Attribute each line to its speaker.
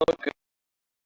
Speaker 1: look